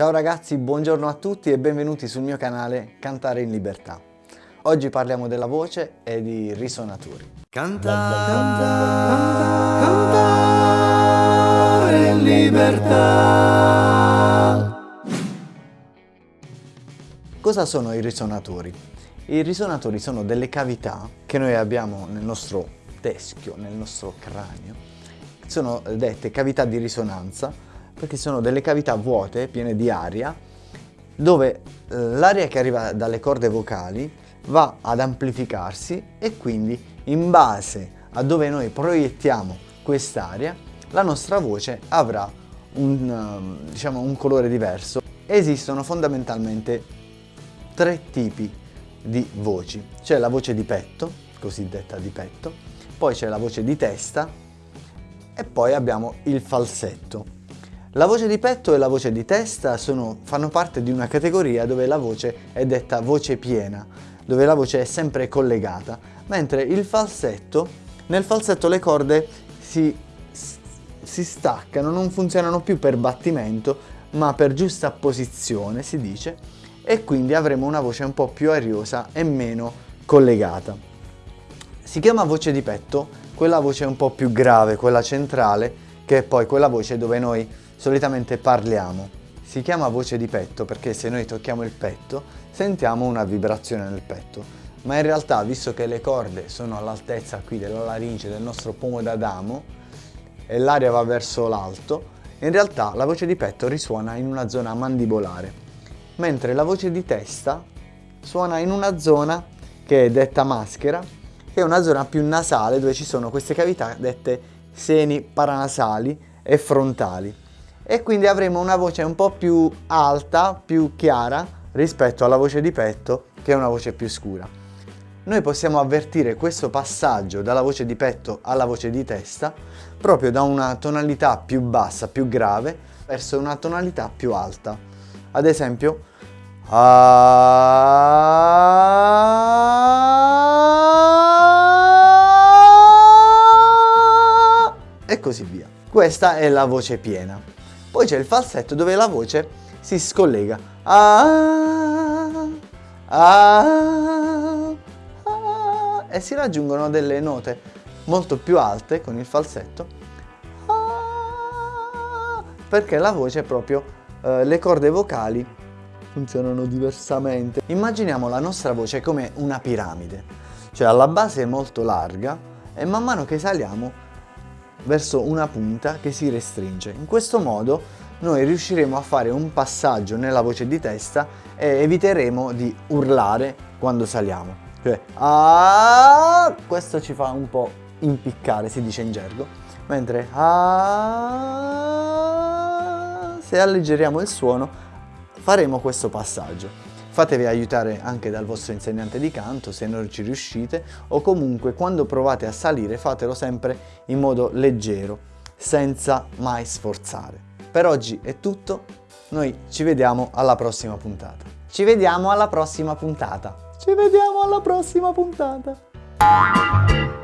Ciao ragazzi, buongiorno a tutti e benvenuti sul mio canale Cantare in Libertà. Oggi parliamo della voce e di risonatori. Cantare, cantare, cantare in libertà. Cosa sono i risonatori? I risonatori sono delle cavità che noi abbiamo nel nostro teschio, nel nostro cranio. Sono dette cavità di risonanza perché sono delle cavità vuote, piene di aria, dove eh, l'aria che arriva dalle corde vocali va ad amplificarsi e quindi in base a dove noi proiettiamo quest'aria la nostra voce avrà un, ehm, diciamo, un colore diverso. Esistono fondamentalmente tre tipi di voci. C'è la voce di petto, cosiddetta di petto, poi c'è la voce di testa e poi abbiamo il falsetto. La voce di petto e la voce di testa sono, fanno parte di una categoria dove la voce è detta voce piena, dove la voce è sempre collegata, mentre il falsetto, nel falsetto le corde si, si staccano, non funzionano più per battimento, ma per giusta posizione, si dice, e quindi avremo una voce un po' più ariosa e meno collegata. Si chiama voce di petto quella voce un po' più grave, quella centrale, che è poi quella voce dove noi solitamente parliamo. Si chiama voce di petto perché se noi tocchiamo il petto sentiamo una vibrazione nel petto, ma in realtà visto che le corde sono all'altezza qui della laringe del nostro pomo d'Adamo e l'aria va verso l'alto, in realtà la voce di petto risuona in una zona mandibolare, mentre la voce di testa suona in una zona che è detta maschera, che è una zona più nasale dove ci sono queste cavità dette seni paranasali e frontali e quindi avremo una voce un po' più alta, più chiara rispetto alla voce di petto che è una voce più scura. Noi possiamo avvertire questo passaggio dalla voce di petto alla voce di testa proprio da una tonalità più bassa, più grave, verso una tonalità più alta. Ad esempio, e così via. Questa è la voce piena. Poi c'è il falsetto dove la voce si scollega. Ah, ah, ah, e si raggiungono delle note molto più alte con il falsetto ah, perché la voce proprio, eh, le corde vocali funzionano diversamente. Immaginiamo la nostra voce come una piramide, cioè alla base è molto larga e man mano che saliamo verso una punta che si restringe. In questo modo noi riusciremo a fare un passaggio nella voce di testa e eviteremo di urlare quando saliamo. Cioè, ah, questo ci fa un po' impiccare, si dice in gergo, mentre ah, se alleggeriamo il suono faremo questo passaggio. Fatevi aiutare anche dal vostro insegnante di canto se non ci riuscite o comunque quando provate a salire fatelo sempre in modo leggero, senza mai sforzare. Per oggi è tutto, noi ci vediamo alla prossima puntata. Ci vediamo alla prossima puntata. Ci vediamo alla prossima puntata.